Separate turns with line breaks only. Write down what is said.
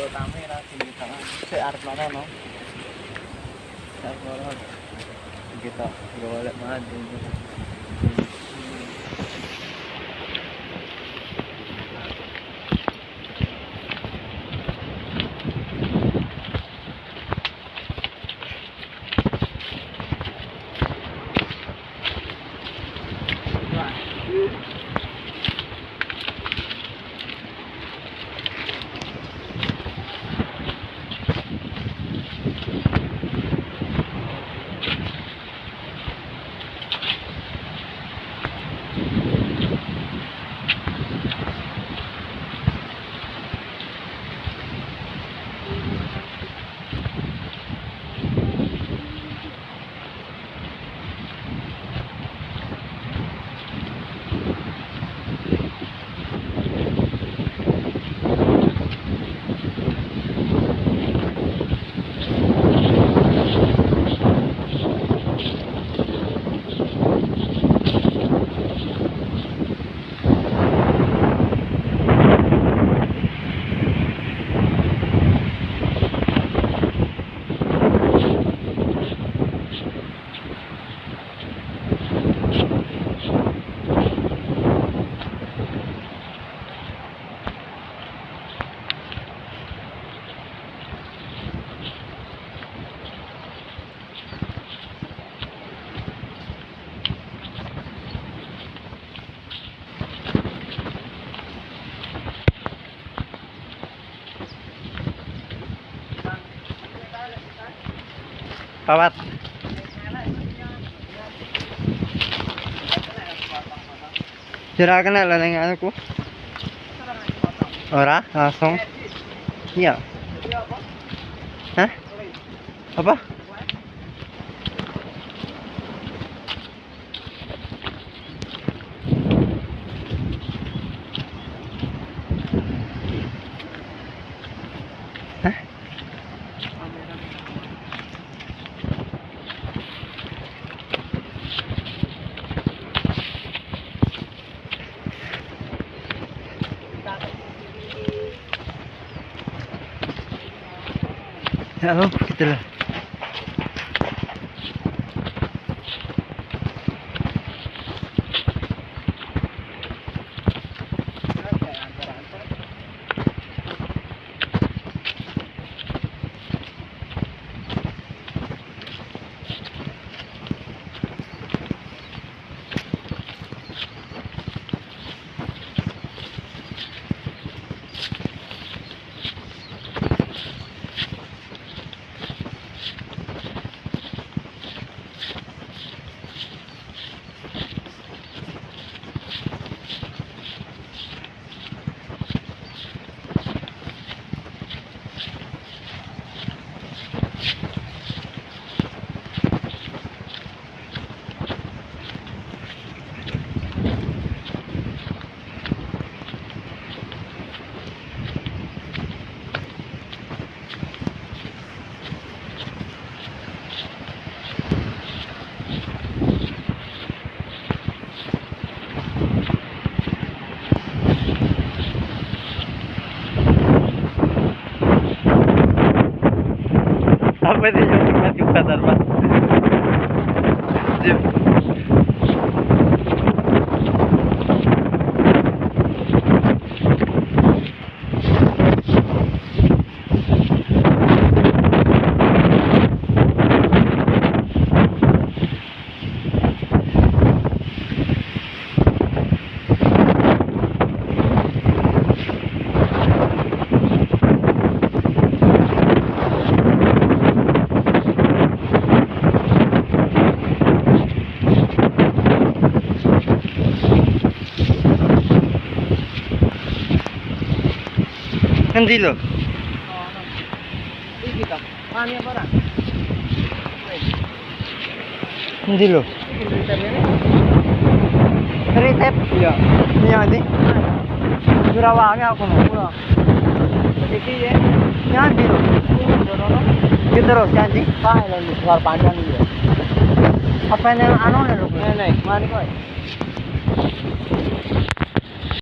Dua kamera tinggi tangan. Mana no? Saya mana? Kita boleh mandi.
Pawat. Sira kena lah nang aku. Ora, langsung. Iya. Hah? Apa? Cuidado. Ne kadar var. Bizim सजी सजी यहाँ जुराबा आ गया पूरा
देखिए
किधर हो
पाँच जानी
आना नहीं